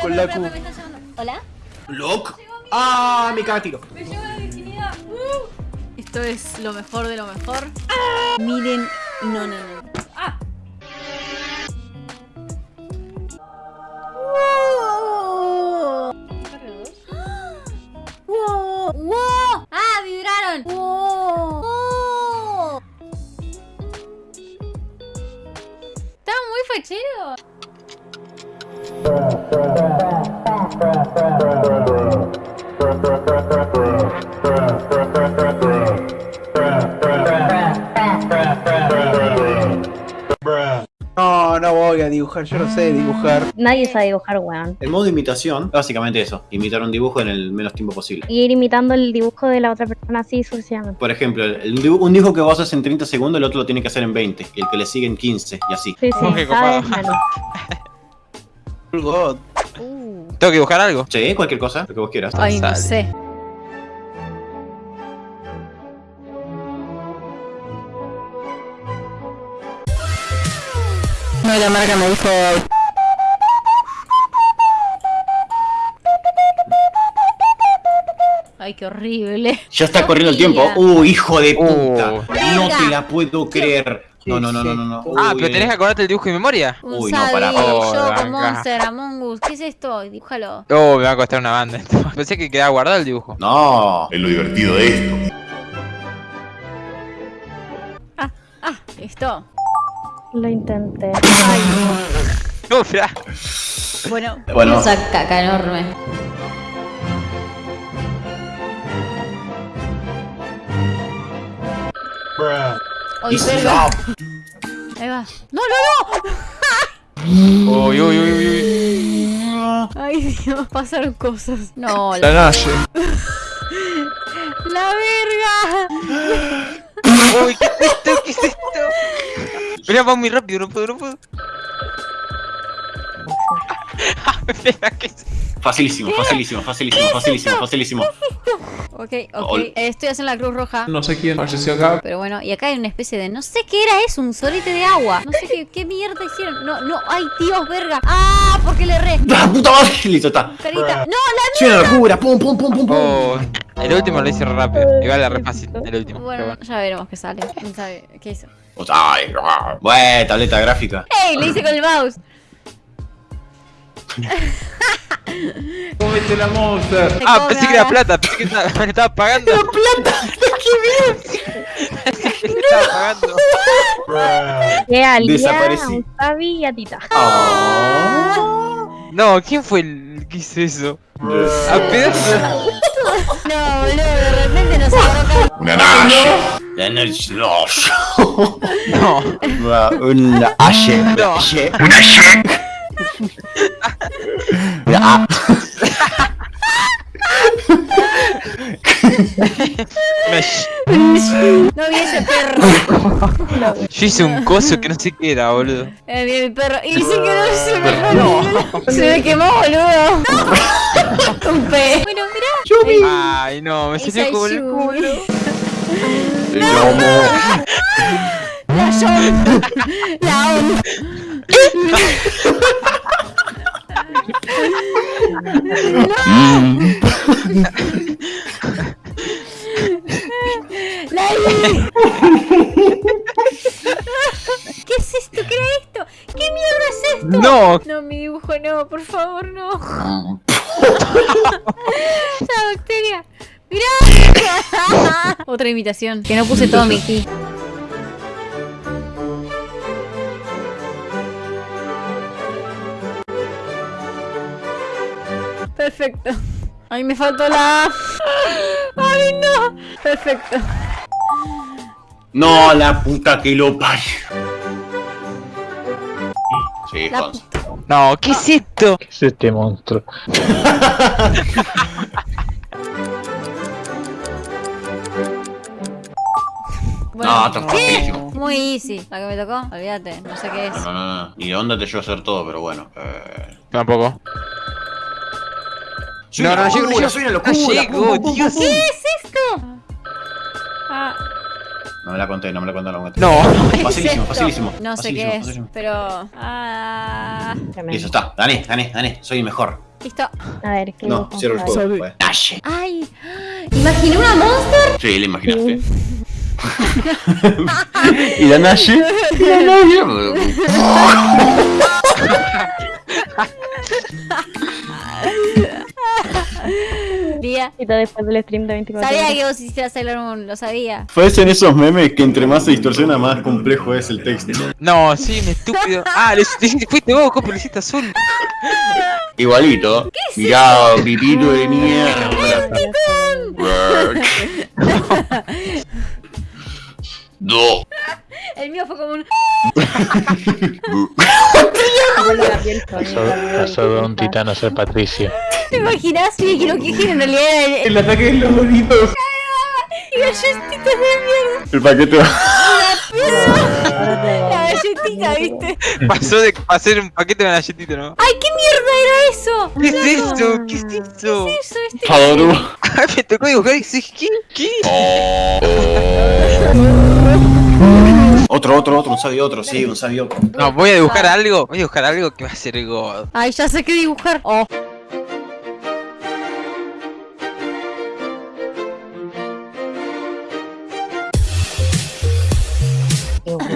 con la Q. ¿Hola? ¿Loc? ¡Ah! Me caga tiro. Me llevo la virginidad. Esto es lo mejor de lo mejor. Miren. No, no, no. ¡Ah! ¡Wow! ¡Wow! ¡Ah! ¡Vibraron! ¡Wow! ¡Wow! ¡Está muy fachero! No, no voy a dibujar, yo no sé dibujar. Nadie sabe dibujar, weón. El modo de imitación, básicamente eso, imitar un dibujo en el menos tiempo posible. Y ir imitando el dibujo de la otra persona así sucesivamente. Por ejemplo, el un dibujo que vos haces en 30 segundos, el otro lo tiene que hacer en 20, y el que le sigue en 15, y así. Sí, sí, menos. God. Uh. ¿Tengo que dibujar algo? Sí, cualquier cosa, lo que vos quieras. Ay, no Sale. sé. No, la marca me dijo. Ay, qué horrible. Ya está No corriendo el tiempo. ¡Uh, hijo de puta! Uh. No te la puedo creer. No, no, no, no, no. no. Ah, pero tenés que acordarte el dibujo de memoria. Un Uy, no, Sabi, pará, pará. Oh, yo con Monster, Among Us. ¿Qué es esto? Dibújalo. Oh, me va a costar una banda esto. Pensé que quedaba guardado el dibujo. No. Es lo divertido de esto. Ah, esto. Lo intenté. Ay, No, bueno. Bueno. Esa caca enorme. No, Ahí va. ¡No, no, Uy, uy, uy, uy, uy. no! Ay, Dios, pasaron cosas. No, La la, nace. la verga. Uy, ¿qué es esto? ¿Qué es esto? Mirá, va muy rápido, no puedo, no puedo. Mira, ¿qué es? Facilísimo, facilísimo, facilísimo, facilísimo, facilísimo. Ok, ok. Estoy haciendo la cruz roja. No sé quién falleció acá. Pero bueno, y acá hay una especie de. No sé qué era eso, un solete de agua. No sé qué, qué mierda hicieron. No, no, ay, Dios, verga. ¡Ah! Porque le erré. ¡La puta madre! Listo, está. Carita. ¡No, Soy una locura. Pum, pum, pum, pum, pum. Oh, el último lo hice rápido. Igual era re fácil, el último. la! Bueno, bueno. ya veremos qué sale. ¿Quién sabe qué hizo? Ay. Bueno, tableta gráfica. ¡Ey! Le hice con el mouse. Cómete la monster. Ah, cobra pensé que era ahora. plata, pensé que estaba, me estaba pagando. ¡La plata! ¡Qué bien! estaba pagando. Que a Lía, Desaparecí. a Fabi y a Tita. Ah. No, ¿quién fue el que hizo eso? A pedazo. No, boludo, de repente nos agarró Una. La noche- no. No. Una. H. Una nache. Ah. Me- No vi ese perro. Yo hice un coso que no sé qué era, boludo. Eh, vi el perro. Y dice que no se me no. Se me quemó, boludo. Un pe. Bueno, mirá. Ay, no, me salió como el culo. La John. La On. ¿Qué es esto? ¿Qué era esto? ¿Qué mierda es esto? No, No, mi dibujo no, por favor, no. La bacteria. ¡Mirá! Otra imitación. Que no puse todo mi ki. Perfecto. Ay, me faltó la A. Ay, no. Perfecto. No, la puta que lo parió. Sí, La no, ¿qué es esto? ¿Qué es este monstruo? Bueno, No, está facilísimo. muy easy. La que me tocó, olvídate. No sé qué es. No, no, no, de onda te llevo a hacer todo, pero bueno. Eh... Tampoco. Soy No, una no, locura, llego. soy una locura. No llego, Pum, pum, pum, Dios. pum. ¿Qué es esto? Ah, No me la conté, no me la conté, no me la conté. No. ¿qué es Facilísimo, facilísimo. No sé facilísimo, qué es, facilísimo. pero... Ah, Listo, está. Gané, gané, gané. Soy el mejor. Listo. A ver, ¿qué No, cierro el juego. pues. Nash. Ay, imaginé una monster. Sí, le imaginaste. ¿Y la Nash? La Día. Y todo después del stream de 24 Sabía horas. que vos hicieras Sailor Moon, lo sabía. Parecen esos memes que entre más se distorsiona, más complejo es el texto. No, sí, un estúpido. Ah, le, le- fuiste vos, copo, lo hiciste azul. Igualito. Mirá, pipito de mierda. No. El mío fue como un. Sony, Gabriel Pasó de un titán a ser Patricia. ¿Te imaginas? Sí, que lo que en realidad el, El ataque de los bonitos. y galletitas de mierda. El paquete La galletita, ¿viste? Pasó de hacer un paquete de galletita, ¿no? ¡Ay, qué mierda era eso! ¿Qué es eso? ¿Qué es eso? ¿Qué es eso? Este Fadoru. Ay, me tocó dibujar y dije, ¿qué? ¿Qué? Otro, otro, otro, un sabio otro, sí, un sabio otro. No, voy a dibujar algo. Voy a dibujar algo que va a ser God. Ay, ya sé qué dibujar. Oh.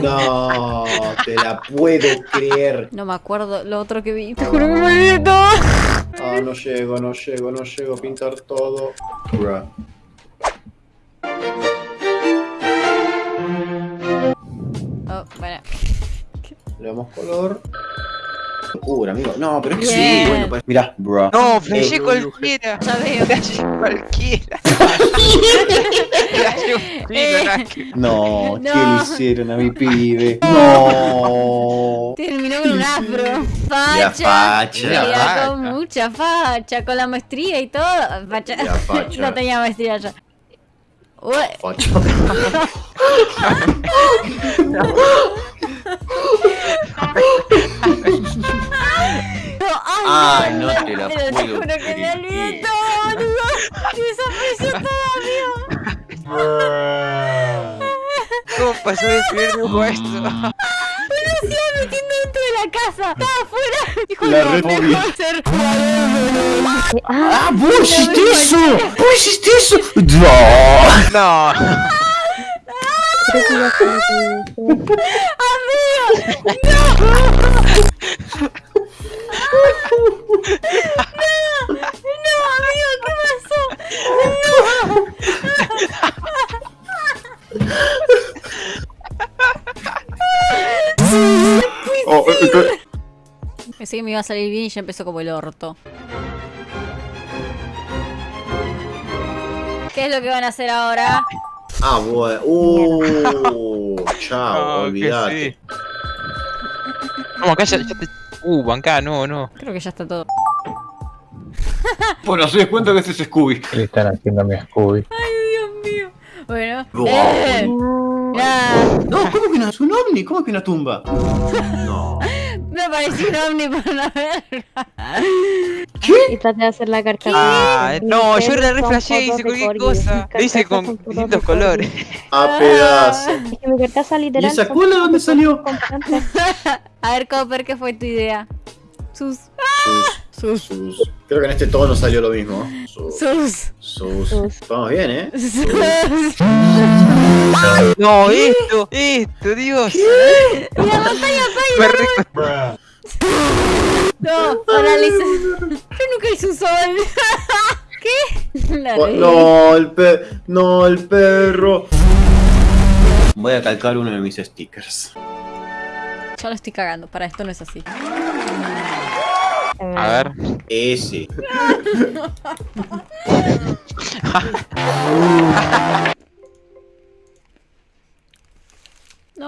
No, te la puedo creer. No me acuerdo lo otro que vi. Te juro que me olvidé todo. Ah, no llego, no llego, no llego a pintar todo. Bruh. Le damos color. Locura, amigo. No, pero es que Bien. sí, bueno, pues. Mirá, bro. No, flashé Eh, cualquiera. Ya veo. Flashé cualquiera. Flashé un nada que- No, ¿qué No. le hicieron a mi pibe? No. Terminó con un afro. Facha. facha. Mira, facha. con mucha facha, con la maestría y todo. Facha. Facha. no tenía maestría ya. No, ay, Ay, no te la Pero te puedo juro que me boludo. Desapareció todo, amigo. ¿Cómo pasó de primer dibujo a esto? Se iba metiendo dentro de la casa. Estaba afuera. Dijo, La mejor ser jugador. Eh, Ah, ¡Ah, vos hiciste eso! ¡Vos hiciste eso! ¡No! No. me olvidó. No, Pensé que me iba a salir bien y ya empezó como el orto. ¿Qué es lo que van a hacer ahora? Ah, bueno. Uh, chao, No, olvidate. sí. Vamos, acá ya, ya te... Uh, bancá, no, no. Creo que ya está todo. Bueno, se des cuenta que ese es Scooby. ¿Qué le están haciendo a mi Scooby? Ay, Dios mío. Bueno. Eh, No, ¿cómo que no es un ovni? ¿Cómo que una tumba? Apareció un ovni para una verga. Y traté de hacer la carcasa. Ah, no, yo perros era re son flashé y hice cualquier cosa. Lo hice con distintos colores. A pedazo. Corgi. Es que mi carcasa literal. ¿Y esa cola dónde salió? A ver, Copper, ¿qué fue tu idea? Sus. Sus, sus. Creo que en este tono salió lo mismo. Sus. Sus. Sus. Sus. Vamos bien, ¿eh? sus. No, esto, esto, Dios. Mira, montaña Me No, parálisis. Yo nunca hice un sol. ¿Qué? La Oh. No, el per... No, el perro. Voy a calcar uno de mis stickers. Yo lo estoy cagando. Para esto no es así. A ver. Ese.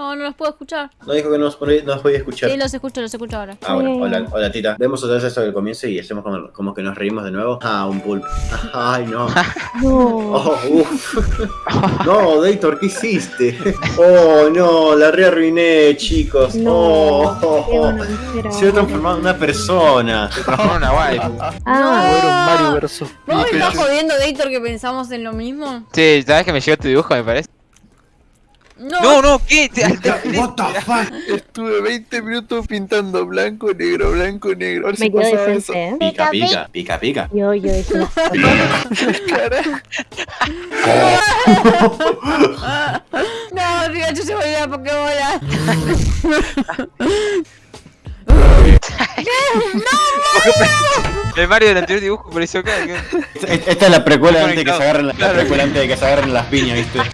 No, no los puedo escuchar. No dijo que no nos, no nos podía escuchar. Sí, los escucho, los escucho ahora. Ah, bueno, hola, hola tita. Vemos otra vez esto del comienzo y hacemos como, como que nos reímos de nuevo. Ah, un pulpo. Ay, no. No. Oh, uf. No, Daytor, ¿qué hiciste? Oh, no, la rearruiné, chicos. No. Oh, oh, oh. Se ha transformado en una persona. Se transformó en una waifu. Ah, Fueron Mario versus ¿Vos me estás jodiendo, Gator, que pensamos en lo mismo? Sí, ¿sabes que me llegó tu dibujo, me parece? No, No, no, ¿qué? What the fuck? Estuve 20 minutos pintando blanco, negro, blanco, negro. A ver Me si quedo decente, ¿eh? Pica, pica, pica, pica. Yo, yo dije no, Pikachu se volvió a Pokébola. El Mario del anterior dibujo pareció acá. que- Esta es la precuela antes de que se agarren la, precuela antes de que se agarren las piñas, ¿viste?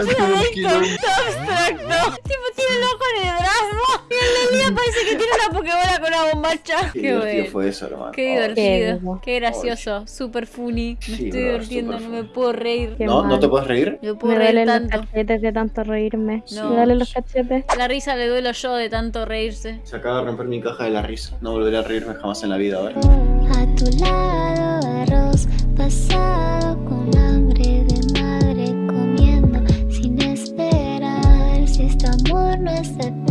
Está abstracto. Tipo, tiene el ojo en el brazo. Y el de Lía parece que tiene una Pokébola con una bombacha. Qué, bueno. fue eso, hermano. Qué divertido, qué gracioso, super funny. Me Sí, estoy divirtiendo, no me puedo reír. Qué ¿No? ¿No te puedes reír? No me puedo Me reír duelen los tanto. cachetes de tanto reírme. No. Me duelen los cachetes. La risa le duelo yo de tanto reírse. Se acaba de romper mi caja de la risa. No volveré a reírme jamás en la vida, ¿vale? A tu lado arroz pasado con hambre promise that